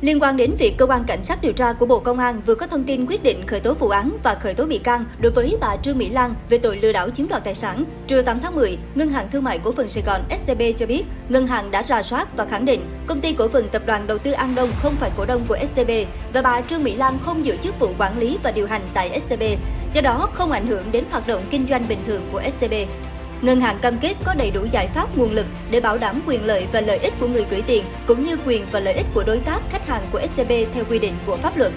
Liên quan đến việc cơ quan cảnh sát điều tra của Bộ Công an vừa có thông tin quyết định khởi tố vụ án và khởi tố bị can đối với bà Trương Mỹ Lan về tội lừa đảo chiếm đoạt tài sản, trưa 8 tháng 10, Ngân hàng Thương mại Cổ phần Sài Gòn SCB cho biết, ngân hàng đã rà soát và khẳng định công ty cổ phần tập đoàn đầu tư An Đông không phải cổ đông của SCB và bà Trương Mỹ Lan không giữ chức vụ quản lý và điều hành tại SCB, do đó không ảnh hưởng đến hoạt động kinh doanh bình thường của SCB. Ngân hàng cam kết có đầy đủ giải pháp nguồn lực để bảo đảm quyền lợi và lợi ích của người gửi tiền, cũng như quyền và lợi ích của đối tác khách hàng của SCB theo quy định của pháp luật.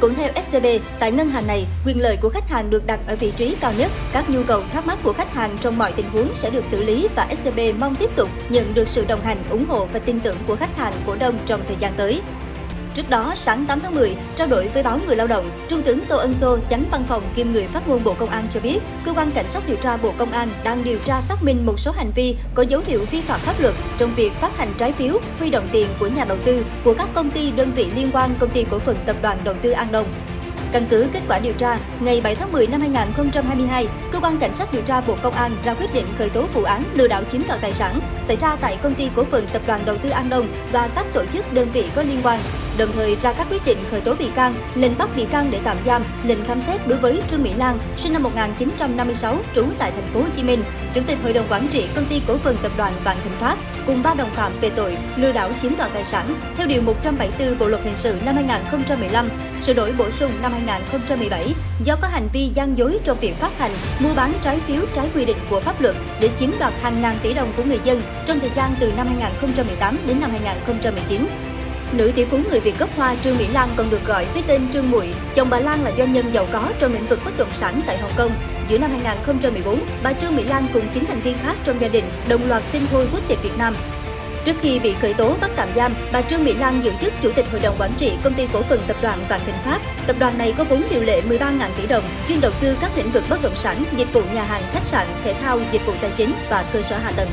Cũng theo SCB, tại ngân hàng này, quyền lợi của khách hàng được đặt ở vị trí cao nhất. Các nhu cầu thắc mắc của khách hàng trong mọi tình huống sẽ được xử lý và SCB mong tiếp tục nhận được sự đồng hành, ủng hộ và tin tưởng của khách hàng cổ đông trong thời gian tới. Trước đó, sáng 8 tháng 10, trao đổi với báo Người Lao động, Trung tướng Tô Ân Sô, chánh văn phòng kiêm người phát ngôn Bộ Công an cho biết, cơ quan cảnh sát điều tra Bộ Công an đang điều tra xác minh một số hành vi có dấu hiệu vi phạm pháp luật trong việc phát hành trái phiếu, huy động tiền của nhà đầu tư của các công ty đơn vị liên quan công ty cổ phần tập đoàn đầu tư An Đông. Căn cứ kết quả điều tra, ngày 7 tháng 10 năm 2022, cơ quan cảnh sát điều tra Bộ Công an ra quyết định khởi tố vụ án lừa đảo chiếm đoạt tài sản xảy ra tại công ty cổ phần tập đoàn đầu tư An Đông và các tổ chức đơn vị có liên quan đồng thời ra các quyết định khởi tố bị can, lệnh bắt bị can để tạm giam, lệnh khám xét đối với Trương Mỹ Lan, sinh năm 1956, trú tại thành phố Hồ Chí Minh, chủ tịch hội đồng quản trị công ty cổ phần tập đoàn Vạn Thịnh Phát, cùng ba đồng phạm về tội lừa đảo chiếm đoạt tài sản theo điều 174 Bộ luật hình sự năm 2015, sửa đổi bổ sung năm 2017 do có hành vi gian dối trong việc phát hành, mua bán trái phiếu trái quy định của pháp luật để chiếm đoạt hàng ngàn tỷ đồng của người dân trong thời gian từ năm 2018 đến năm 2019. Nữ tỷ phú người Việt gốc Hoa Trương Mỹ Lan còn được gọi với tên Trương Muội. Chồng bà Lan là doanh nhân giàu có trong lĩnh vực bất động sản tại Hồng Kông. Giữa năm 2014, bà Trương Mỹ Lan cùng 9 thành viên khác trong gia đình đồng loạt xin thôi quốc tịch Việt Nam. Trước khi bị khởi tố bắt tạm giam, bà Trương Mỹ Lan giữ chức chủ tịch hội đồng quản trị công ty cổ phần tập đoàn Vạn Thịnh Phát. Tập đoàn này có vốn điều lệ 13.000 tỷ đồng, chuyên đầu tư các lĩnh vực bất động sản, dịch vụ nhà hàng, khách sạn, thể thao, dịch vụ tài chính và cơ sở hạ tầng.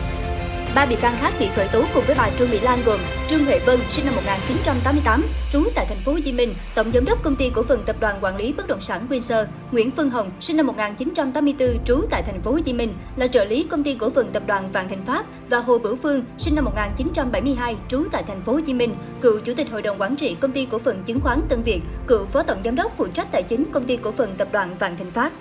Ba bị can khác bị khởi tố cùng với bà Trương Mỹ Lan gồm Trương Huệ Vân, sinh năm 1988, trú tại thành phố Hồ Chí Minh, tổng giám đốc công ty cổ phần tập đoàn quản lý bất động sản Windsor, Nguyễn Phương Hồng, sinh năm 1984, trú tại thành phố Hồ Chí Minh, là trợ lý công ty cổ phần tập đoàn Vạn Thịnh Phát và Hồ Bửu Phương, sinh năm 1972, trú tại thành phố Hồ Chí Minh, cựu chủ tịch hội đồng quản trị công ty cổ phần chứng khoán Tân Việt, cựu phó tổng giám đốc phụ trách tài chính công ty cổ phần tập đoàn Vạn Thịnh Phát.